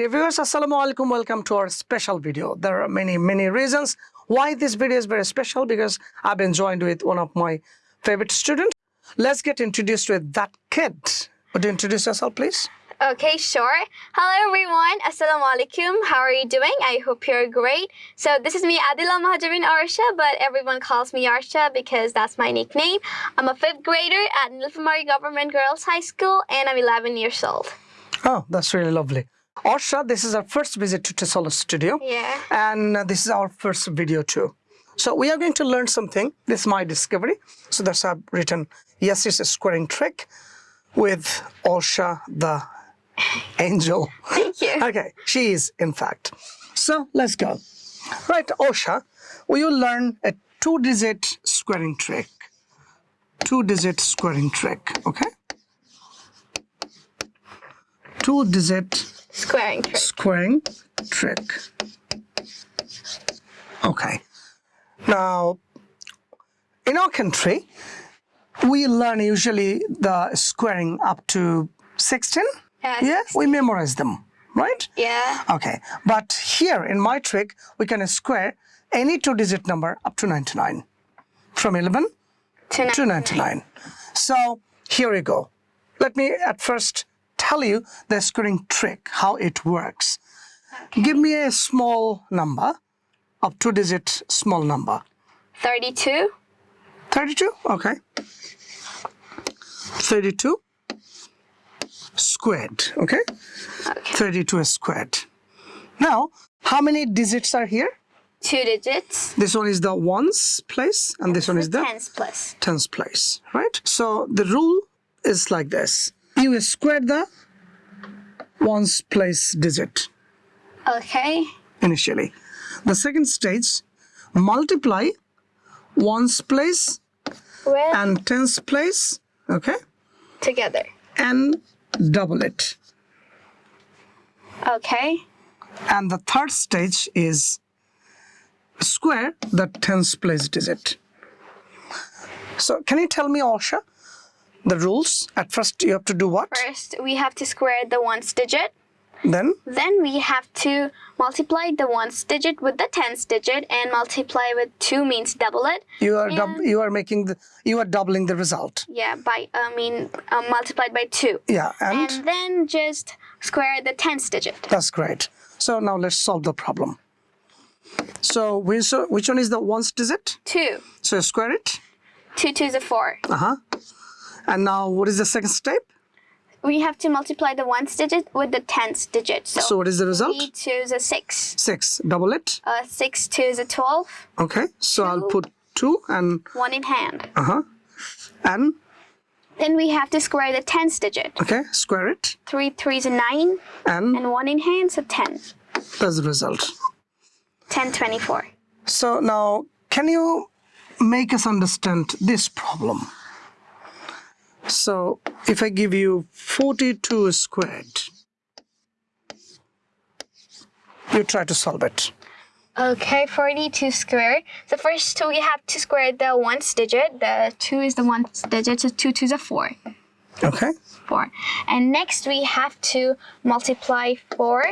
Dear viewers, Assalamu alaikum. Welcome to our special video. There are many, many reasons why this video is very special because I've been joined with one of my favorite students. Let's get introduced with that kid. Would you introduce yourself, please? Okay, sure. Hello everyone. Assalamu alaikum. How are you doing? I hope you're great. So this is me, Adila Mahajarin Arsha, but everyone calls me Arsha because that's my nickname. I'm a fifth grader at Nilphamari Government Girls High School and I'm 11 years old. Oh, that's really lovely. Arsha, this is our first visit to Tesala Studio. Yeah. And uh, this is our first video too. So we are going to learn something. This is my discovery. So that's I've written, yes, it's a squaring trick with Arsha the angel. Thank you. Okay, she is in fact. So let's go. Right, Arsha, we will learn a two-digit squaring trick. Two-digit squaring trick, okay? Two-digit Squaring trick. squaring trick. Okay. Now, in our country, we learn usually the squaring up to 16. Yeah, Yeah, we memorize them, right? Yeah. Okay, but here in my trick, we can square any two-digit number up to 99, from 11 To to 99. So here we go. Let me at first tell you the squaring trick, how it works. Give me a small number, of two-digit small number. 32. 32, okay. 32 squared, okay? Okay. 32 squared. Now, how many digits are here? Two digits. This one is the ones place and this one is the Tens plus. tens place, right? So the rule is like this. You square the ones place digit Okay. initially. The second stage, multiply ones place With and tens place, okay? together. And double it. Okay. And the third stage is square the tens place digit. So can you tell me, Arsha, the rules? At first you have to do what? First, we have to square the ones digit. Then Then we have to multiply the ones digit with the tens digit and multiply with 2 means double it. you are you are making the you are doubling the result. Yeah, by, I mean, um, multiplied by 2. Yeah, and, And then just square the tens digit. that's great. So now let's solve the problem. So which which one is the ones digit? 2. So square it. 2 2 is 4. Uh huh. And now what is the second step? We have to multiply the ones digit with the tens digit. So, So what is the result? 3 2 is a 6. Six. Double it. Uh, 6 2 is a 12. Okay. So I'll put two and 1 in hand. uh huh. And Then we have to square the tens digit. okay, square it 3 3 is a 9. and And 1 in hand, is so 10. that's the result. 10 24. So now, can you make us understand this problem? So, if I give you 42 squared, you try to solve it. Okay, 42 squared. So first we have to square the ones digit. The 2 is the ones digit, so 2 2 is a 4. Okay? 4. And next we have to multiply 4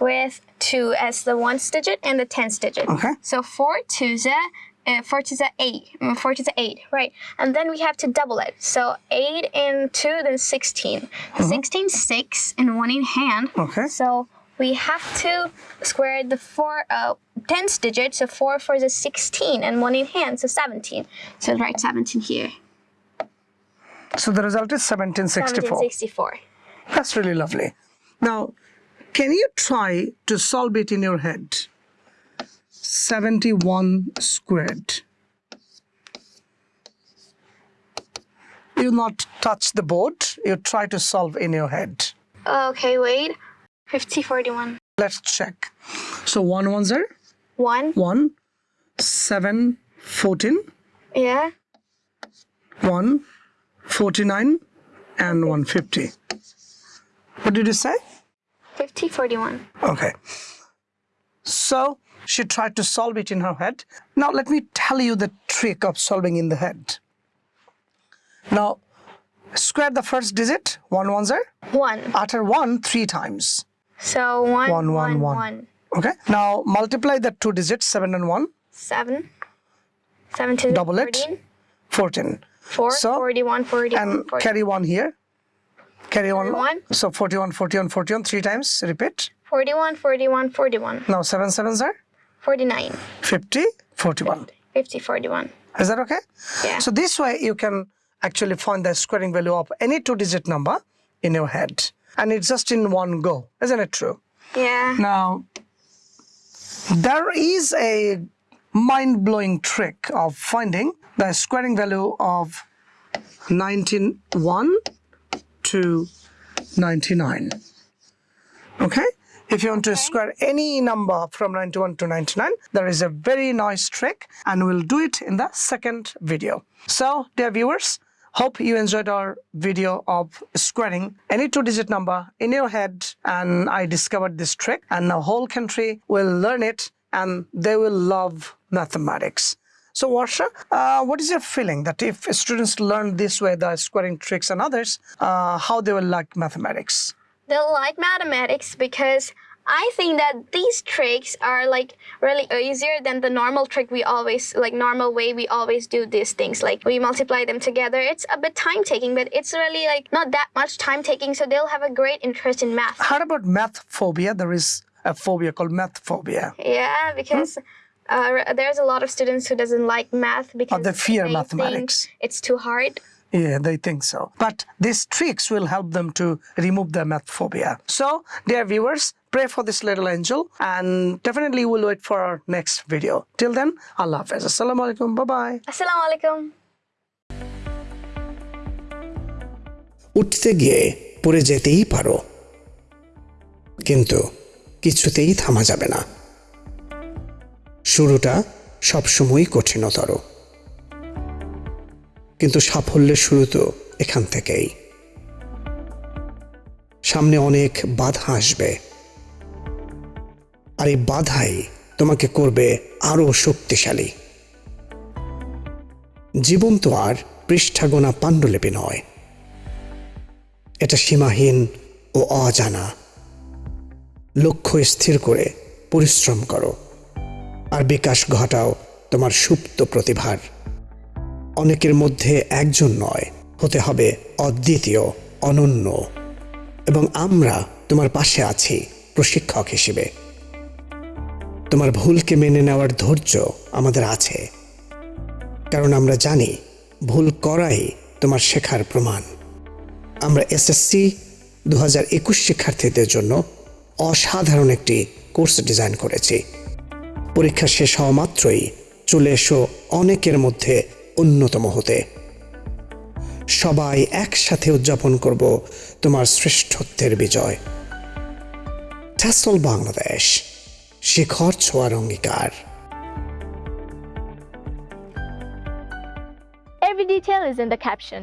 with 2 as the ones digit and the tens digit. Okay. So 4 2 is a uh, 4 2 is a 8. Mm, 4 2 is a 8, right. And then we have to double it. So 8 and 2, then 16. 16, 6, and 1 in hand. Okay. So we have to square the four uh, tens digit. So 4 4 is a 16, and 1 in hand, so 17. So write 17 here. So the result is 1764. 1764. That's really lovely. Now, can you try to solve it in your head? 71 squared. You not touch the board, you try to solve in your head. Okay, wait. 50, 41. Let's check. So 1 ones are 1. 1, 7, 14, Yeah. 1, 49, and 150. What did you say? 50, 41. Okay. So she tried to solve it in her head. Now let me tell you the trick of solving in the head. Now square the first digit, one ones are, 1. utter one three times. So one, One, one, one. one. Okay. Now multiply the two digits, 7 and 1, Seven. Seven to Double it. 14. 14. Four. So, 41, 41, And 41. carry 1 here. Carry 1. 41. So 41, 41, 41, three times. Repeat. 41, 41, 41. Now 7 sevens are 49. 50, 41. 50, 41. Is that okay? Yeah. So this way you can actually find the squaring value of any two digit number in your head. And it's just in one go. Isn't it true? yeah. Now, there is a mind blowing trick of finding the squaring value of 91 to 99. Okay? If you want to square any number from 91 to 99, there is a very nice trick, and we'll do it in the second video. So, dear viewers, hope you enjoyed our video of squaring any two digit number in your head. And I discovered this trick, and the whole country will learn it and they will love mathematics. So, Arsha, uh, what is your feeling that if students learn this way, the squaring tricks and others, uh, how they will like mathematics? They like mathematics because I think that these tricks are like really easier than the normal trick we always like normal way we always do these things like we multiply them together it's a bit time taking but it's really like not that much time taking so they'll have a great interest in math How about math phobia? There is a phobia called math phobia. yeah because uh, there's a lot of students who doesn't like math because they fear think mathematics. it's too hard Yeah, they think so. But these tricks will help them to remove their math phobia. So, dear viewers, pray for this little angel and definitely we'll wait for our next video. Till then, Allah Hafiz. Assalamu alaikum. Bye bye. assalamu alaikum উঠতে গিয়ে পড়ে যেতেই পারো কিন্তু কিছুতেই থামা যাবে না শুরুটা সবসময়ই কঠিনতর কিন্তু সাফল্যের শুরু তো এখান থেকেই। সামনে অনেক বাধা আসবে। আর এই বাধাই তোমাকে করবে আরও শক্তিশালী। জীবন তো আর পৃষ্ঠা গোনা পাণ্ডুলিপি নয়। এটা সীমাহীন ও অজানা। লক্ষ্য স্থির করে পরিশ্রম করো। আর বিকাশ ঘটাও তোমার সুপ্ত প্রতিভার। অনেকের মধ্যে একজন নয়, হতে হবে অদ্বিতীয়, অনন্য। এবং আমরা তোমার পাশে আছি, প্রশিক্ষক হিসেবে। তোমার ভুলকে মেনে নেওয়ার ধৈর্য আমাদের আছে। কারণ আমরা জানি, ভুল করাই তোমার শেখার প্রমাণ। আমরা এসএসসি দু হাজার একুশ শিক্ষার্থীদের জন্য অসাধারণ একটি কোর্স ডিজাইন করেছি। পরীক্ষা শেষ হওয়া মাত্রই চলে এসো অনেকের মধ্যে অন্যতম হতে। সবাই একসাথে উদযাপন করব তোমার শ্রেষ্ঠত্বের বিজয়। ঠাসল বাংলাদেশ, শিখর ছোয়ার অঙ্গীকার। Every detail is in the caption.